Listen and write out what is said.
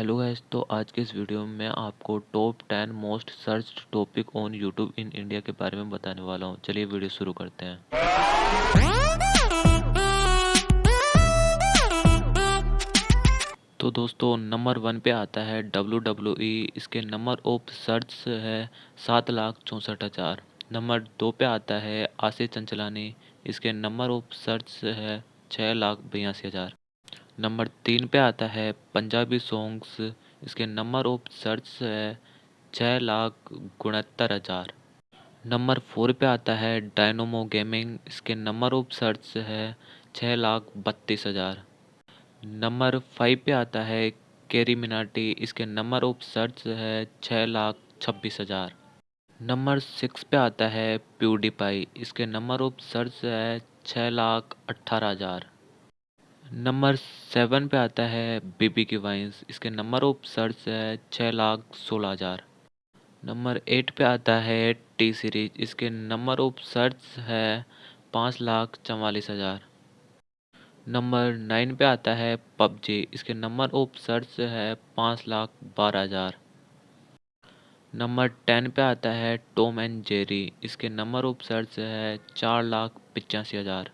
Hello guys तो आज के इस वीडियो में आपको top ten most search topic on YouTube in India के बारे में बताने वाला हूँ। चलिए वीडियो शुरू करते हैं। तो दोस्तों नंबर वन पे आता है डब्ल्यू डब्ल्यू ई इसके नंबर ऑफ़ सर्च है सात लाख चौंसठ हज़ार। नंबर दो पे आता है आशीष चंचलानी। इसके नंबर ऑफ़ सर्च है छः लाख बयासी हज़ार। नंबर तीन पे आता है, पंजाबी सॉन्ग्स इसके नंबर ऑफ़ सर्च है छः लाख उनहत्तर हज़ार। नंबर फोर पे आता है डायनोमो गेमिंग इसके नंबर ऑफ़ सर्च है छः लाख बत्तीस हज़ार। नंबर फाइव पे आता है केरी मिनाटी इसके नंबर ऑफ़ सर्च है छः लाख छब्बीस हज़ार। नंबर सिक्स पे आता है प्यूडीपाई इसके नंबर ऑफ़ सर्च है छः लाख अट्ठारह हज़ार। नंबर सेवन पे आता है बीबी की वाइंस इसके नंबर ऑफ़ सर्च है छः लाख सोलह हज़ार। नंबर एट पे आता है टी सीरीज़ इसके नंबर ऑफ़ सर्च है पाँच लाख चवालीस हज़ार। नंबर नाइन पे आता है पबजी इसके नंबर ऑफ़ सर्च है पाँच लाख बारह हज़ार। नंबर टेन पे आता है टॉम एंड जेरी इसके नंबर ऑफ़ सर्च है चार लाख पचासी हज़ार।